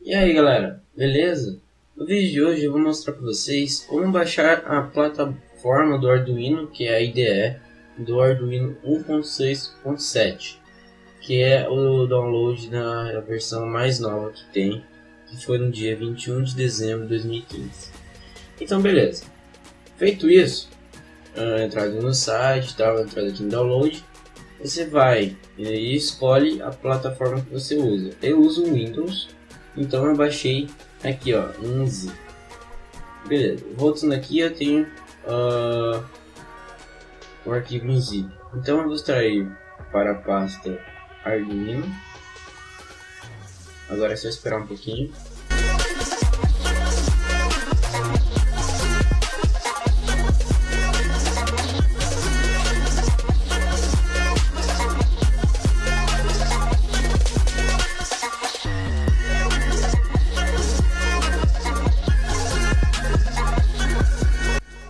E aí galera, beleza? No vídeo de hoje eu vou mostrar para vocês como baixar a plataforma do Arduino, que é a IDE do Arduino 1.6.7 que é o download da versão mais nova que tem, que foi no dia 21 de dezembro de 2015. Então beleza, feito isso, entrada no site, tal, entrada aqui em download, você vai e escolhe a plataforma que você usa. Eu uso Windows, então eu baixei aqui, ó, 11. Beleza, voltando aqui eu tenho uh, o arquivo em zip. Então eu vou extrair para a pasta Arduino. Agora é só esperar um pouquinho.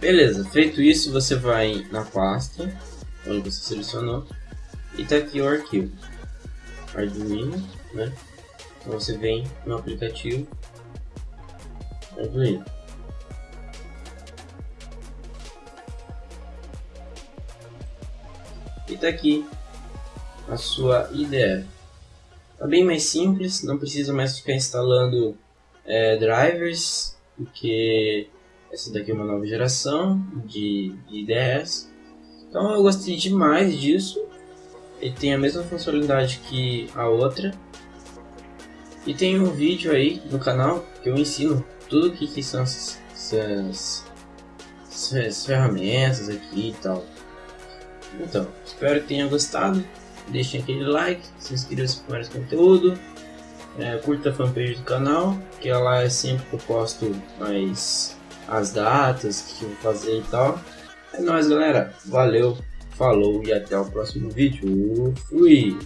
Beleza, feito isso, você vai na pasta onde você selecionou e tá aqui o arquivo Arduino, né? Então você vem no aplicativo Arduino. E tá aqui a sua IDE. Tá bem mais simples, não precisa mais ficar instalando é, drivers, porque essa daqui é uma nova geração de, de IDEs. Então eu gostei demais disso. Ele tem a mesma funcionalidade que a outra. E tem um vídeo aí no canal que eu ensino tudo o que, que são essas, essas, essas ferramentas aqui e tal. Então, espero que tenham gostado. Deixem aquele like, se inscrevam para mais conteúdo. É, curta a fanpage do canal, que lá é sempre que eu posto mais as datas que eu vou fazer e tal. É nóis, galera. Valeu, falou e até o próximo vídeo. Fui!